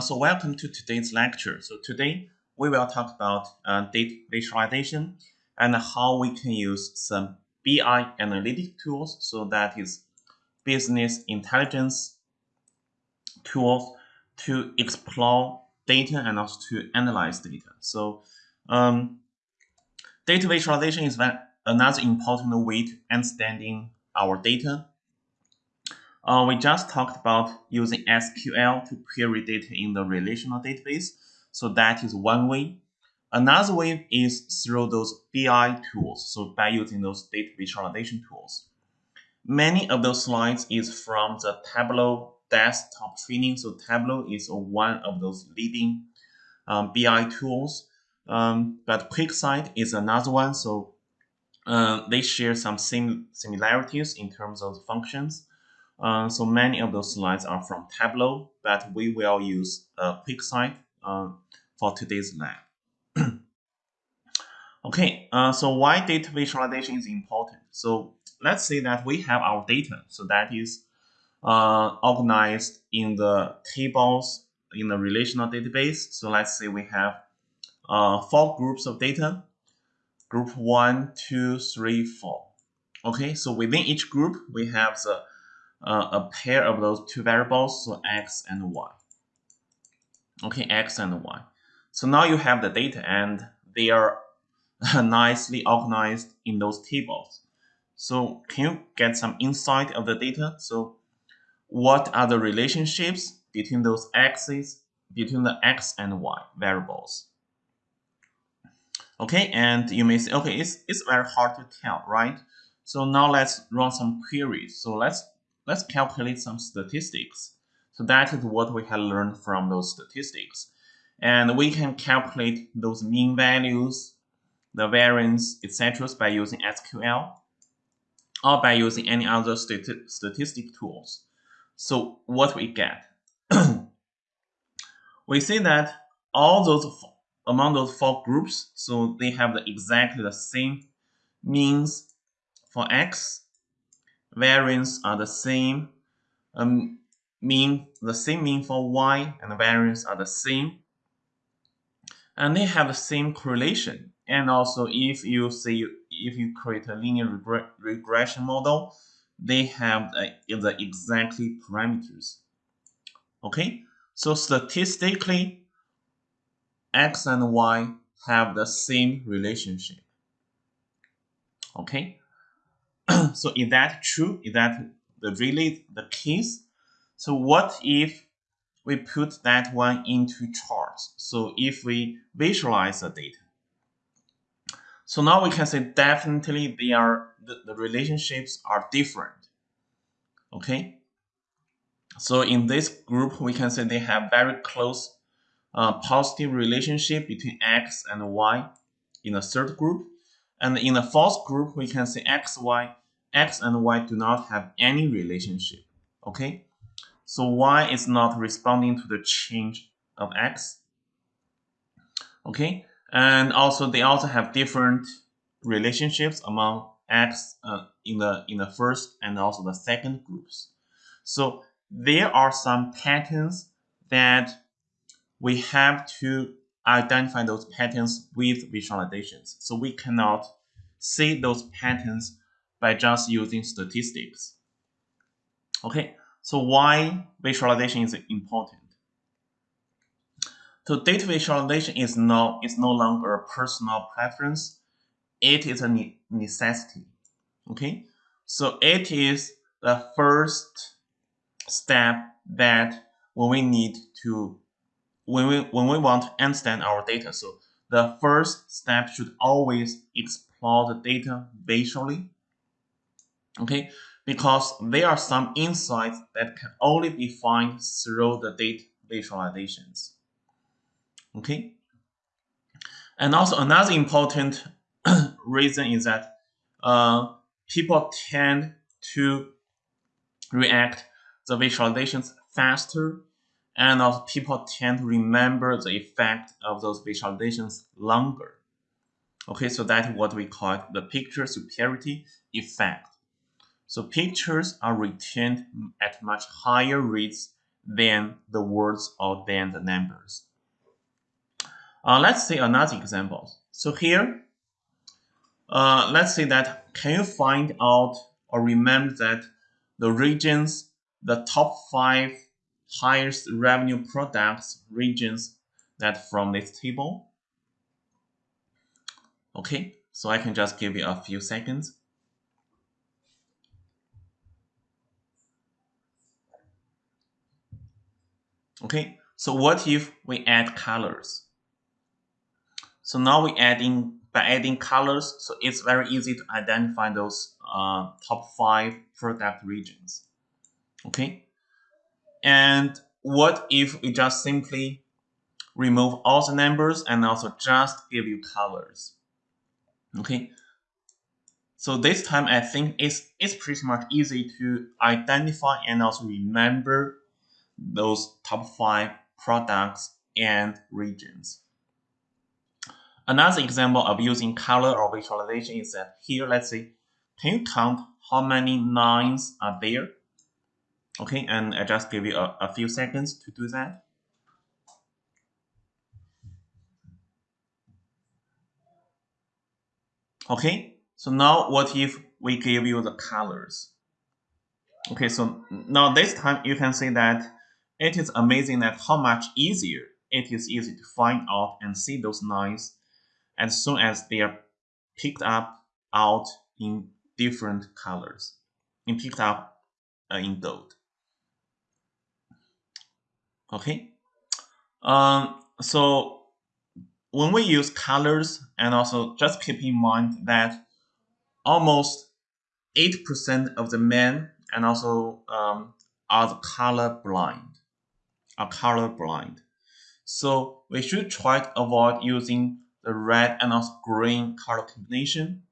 So welcome to today's lecture. So today we will talk about uh, data visualization and how we can use some BI analytic tools. So that is business intelligence tools to explore data and also to analyze data. So um, data visualization is another important way to understanding our data uh, we just talked about using SQL to query data in the relational database. So that is one way. Another way is through those BI tools. So by using those data visualization tools. Many of those slides is from the Tableau desktop training. So Tableau is one of those leading um, BI tools. Um, but QuickSight is another one. So uh, they share some sim similarities in terms of functions. Uh, so many of those slides are from Tableau, but we will use uh, QuickSight uh, for today's lab. okay, uh, so why data visualization is important? So let's say that we have our data, so that is uh, organized in the tables in the relational database. So let's say we have uh, four groups of data, group one, two, three, four. Okay, so within each group, we have the uh, a pair of those two variables, so x and y. Okay, x and y. So now you have the data and they are nicely organized in those tables. So can you get some insight of the data? So what are the relationships between those x's, between the x and y variables? Okay, and you may say, okay, it's, it's very hard to tell, right? So now let's run some queries. So let's let's calculate some statistics. So that is what we have learned from those statistics. And we can calculate those mean values, the variance, etc. by using SQL or by using any other stati statistic tools. So what we get? we see that all those among those four groups, so they have the, exactly the same means for x variance are the same, um, mean the same mean for y and the variance are the same, and they have the same correlation. And also, if you see if you create a linear regre regression model, they have the, the exactly parameters. Okay, so statistically, x and y have the same relationship. Okay, so is that true? Is that the really the case? So what if we put that one into charts? So if we visualize the data. So now we can say definitely they are the, the relationships are different. Okay. So in this group, we can say they have very close uh, positive relationship between x and y in the third group. And in the fourth group, we can say x, y x and y do not have any relationship. Okay, so y is not responding to the change of x. Okay, and also they also have different relationships among x uh, in the in the first and also the second groups. So there are some patterns that we have to identify those patterns with visualizations. So we cannot see those patterns by just using statistics. Okay, so why visualization is important? So data visualization is no, is no longer a personal preference. It is a ne necessity. Okay, so it is the first step that when we need to, when we, when we want to understand our data. So the first step should always explore the data visually okay because there are some insights that can only be found through the data visualizations okay and also another important reason is that uh, people tend to react the visualizations faster and also people tend to remember the effect of those visualizations longer okay so that's what we call the picture superiority effect so pictures are retained at much higher rates than the words or than the numbers. Uh, let's see another example. So here, uh, let's say that can you find out or remember that the regions, the top five highest revenue products regions that from this table? Okay, so I can just give you a few seconds. Okay, so what if we add colors? So now we adding by adding colors, so it's very easy to identify those uh, top five product regions. Okay, and what if we just simply remove all the numbers and also just give you colors? Okay, so this time I think it's, it's pretty much easy to identify and also remember those top five products and regions. Another example of using color or visualization is that here, let's see, can you count how many nines are there? Okay, and I just give you a, a few seconds to do that. Okay, so now what if we give you the colors? Okay, so now this time you can see that it is amazing that how much easier it is easy to find out and see those lines as soon as they are picked up out in different colors and picked up uh, in gold. Okay, um, so when we use colors and also just keep in mind that almost 8% of the men and also um, are color blind are color blind. So we should try to avoid using the red and also green color combination.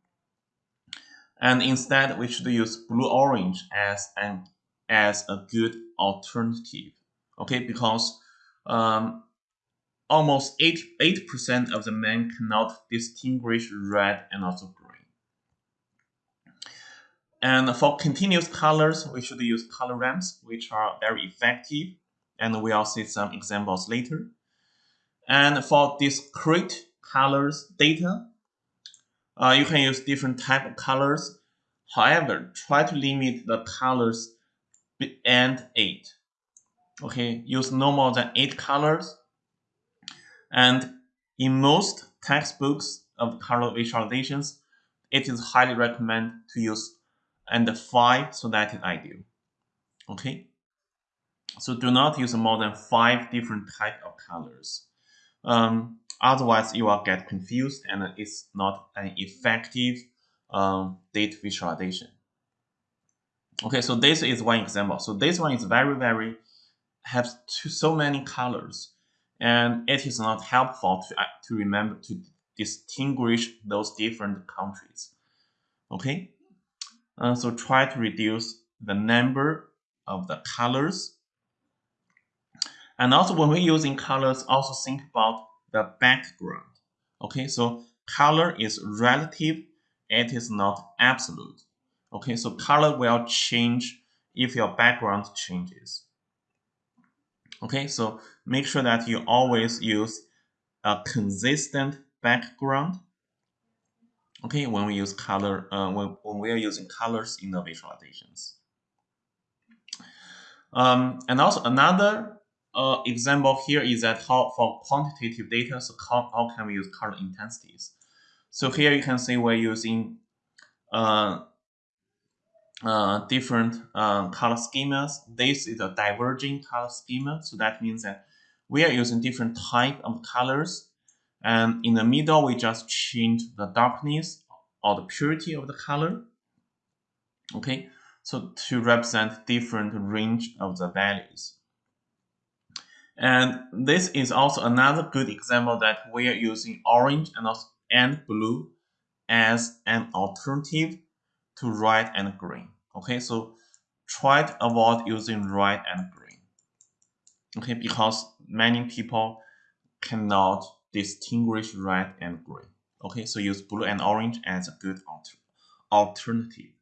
And instead, we should use blue-orange as an as a good alternative. Okay, because um, almost 8 8% of the men cannot distinguish red and also green. And for continuous colors, we should use color ramps, which are very effective and we'll see some examples later. And for discrete colors data, uh, you can use different type of colors. However, try to limit the colors and 8. Okay, use no more than 8 colors. And in most textbooks of color visualizations, it is highly recommended to use and 5 so that is ideal. Okay. So do not use more than five different type of colors. Um, otherwise, you will get confused and it's not an effective um, data visualization. Okay, so this is one example. So this one is very, very, has two, so many colors and it is not helpful to, uh, to remember to distinguish those different countries. Okay, uh, so try to reduce the number of the colors and also when we're using colors, also think about the background. Okay, so color is relative, it is not absolute. Okay, so color will change if your background changes. Okay, so make sure that you always use a consistent background. Okay, when we use color, uh, when, when we are using colors in the visualizations. Um, and also another uh, example here is that how for quantitative data, so how, how can we use color intensities? So here you can see we're using uh, uh, different uh, color schemas. This is a diverging color schema, so that means that we are using different type of colors. And in the middle, we just change the darkness or the purity of the color. Okay, so to represent different range of the values. And this is also another good example that we are using orange and, also, and blue as an alternative to red and green. Okay, so try to avoid using red and green. Okay, because many people cannot distinguish red and green. Okay, so use blue and orange as a good alter alternative.